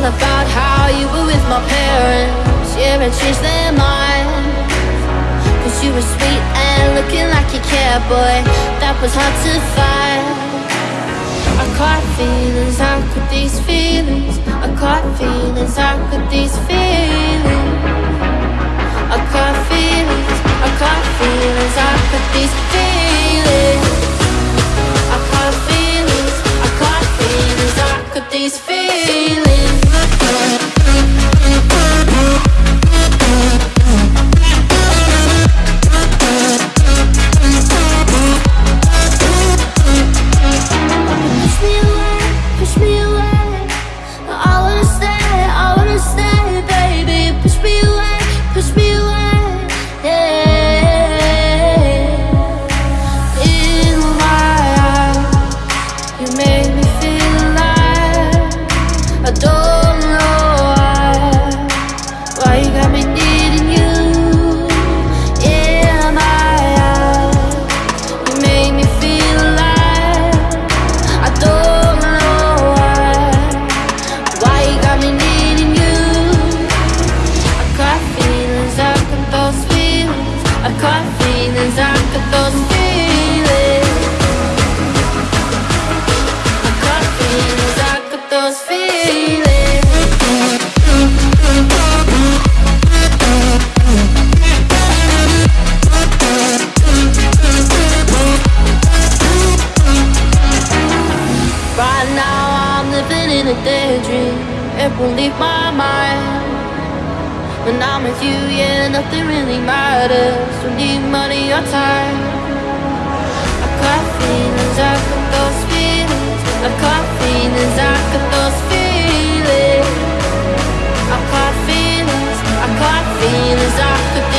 About how you were with my parents. Yeah, Cause you were sweet and looking like you cared, boy That was hard to find. I caught feelings, how could these feelings. I caught feelings, how could these feelings. I caught feelings, I caught feelings, how could these feelings. I caught feelings, I caught feelings, how could these feelings Right now I'm living in a daydream. It won't leave my mind when I'm with you, yeah, nothing really matters. Don't need money or time. I've got feelings, I've got those feelings. I've got feelings, I've got those feelings. I've got feelings, I've got feelings, I've got